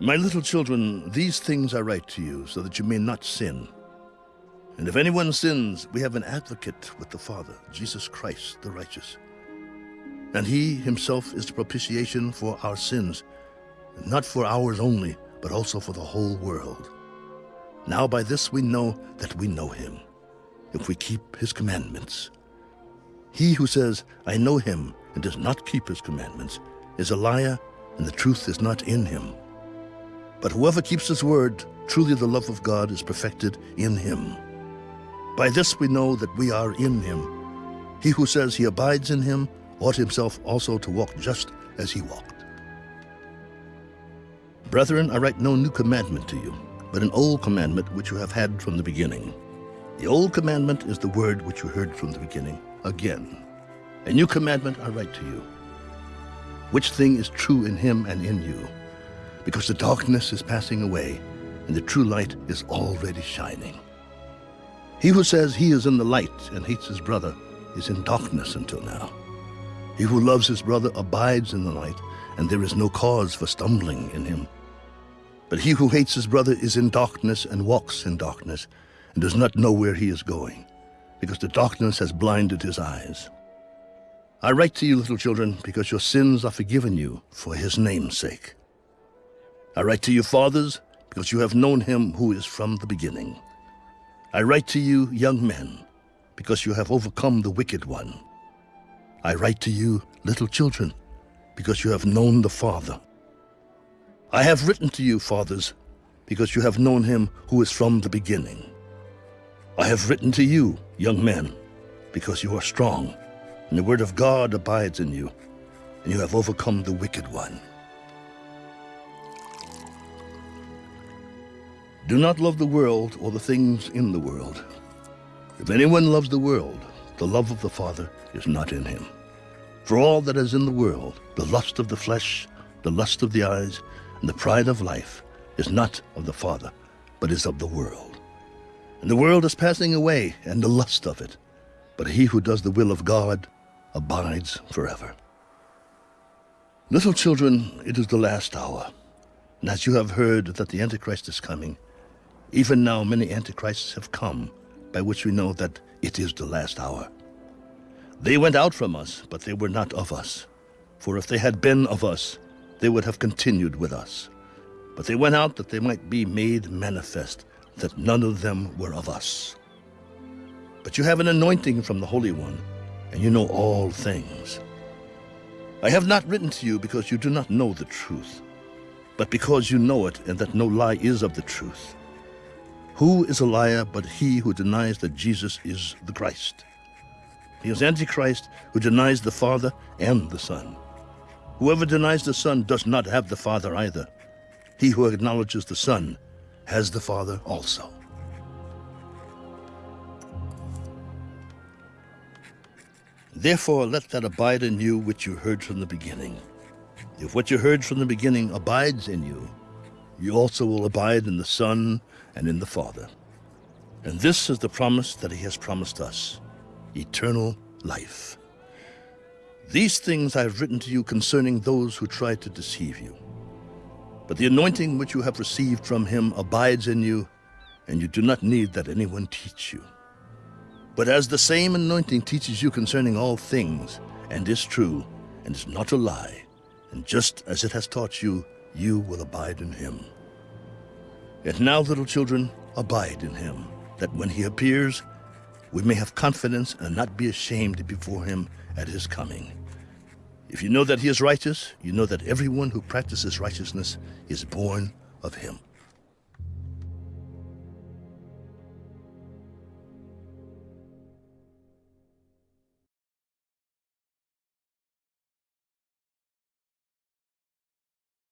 My little children, these things I write to you so that you may not sin. And if anyone sins, we have an advocate with the Father, Jesus Christ the righteous. And he himself is the propitiation for our sins, not for ours only, but also for the whole world. Now by this we know that we know him, if we keep his commandments. He who says, I know him, and does not keep his commandments, is a liar, and the truth is not in him. But whoever keeps his word, truly the love of God is perfected in him. By this we know that we are in him. He who says he abides in him ought himself also to walk just as he walked. Brethren, I write no new commandment to you, but an old commandment which you have had from the beginning. The old commandment is the word which you heard from the beginning. Again, a new commandment I write to you, which thing is true in him and in you because the darkness is passing away and the true light is already shining. He who says he is in the light and hates his brother is in darkness until now. He who loves his brother abides in the light, and there is no cause for stumbling in him. But he who hates his brother is in darkness and walks in darkness, and does not know where he is going, because the darkness has blinded his eyes. I write to you, little children, because your sins are forgiven you for his name's sake. I write to you, fathers, because you have known him who is from the beginning. I write to you, young men, because you have overcome the wicked one. I write to you, little children, because you have known the Father. I have written to you, fathers, because you have known him who is from the beginning. I have written to you, young men, because you are strong, and the word of God abides in you, and you have overcome the wicked one. Do not love the world or the things in the world. If anyone loves the world, the love of the Father is not in him. For all that is in the world, the lust of the flesh, the lust of the eyes, and the pride of life, is not of the Father, but is of the world. And the world is passing away, and the lust of it. But he who does the will of God abides forever. Little children, it is the last hour. And as you have heard that the Antichrist is coming, even now many antichrists have come, by which we know that it is the last hour. They went out from us, but they were not of us. For if they had been of us, they would have continued with us. But they went out that they might be made manifest, that none of them were of us. But you have an anointing from the Holy One, and you know all things. I have not written to you because you do not know the truth, but because you know it, and that no lie is of the truth. Who is a liar but he who denies that Jesus is the Christ? He is Antichrist who denies the Father and the Son. Whoever denies the Son does not have the Father either. He who acknowledges the Son has the Father also. Therefore let that abide in you which you heard from the beginning. If what you heard from the beginning abides in you, you also will abide in the Son and in the Father. And this is the promise that he has promised us, eternal life. These things I have written to you concerning those who try to deceive you. But the anointing which you have received from him abides in you, and you do not need that anyone teach you. But as the same anointing teaches you concerning all things, and is true, and is not a lie, and just as it has taught you, you will abide in him. And now, little children, abide in him, that when he appears, we may have confidence and not be ashamed before him at his coming. If you know that he is righteous, you know that everyone who practices righteousness is born of him.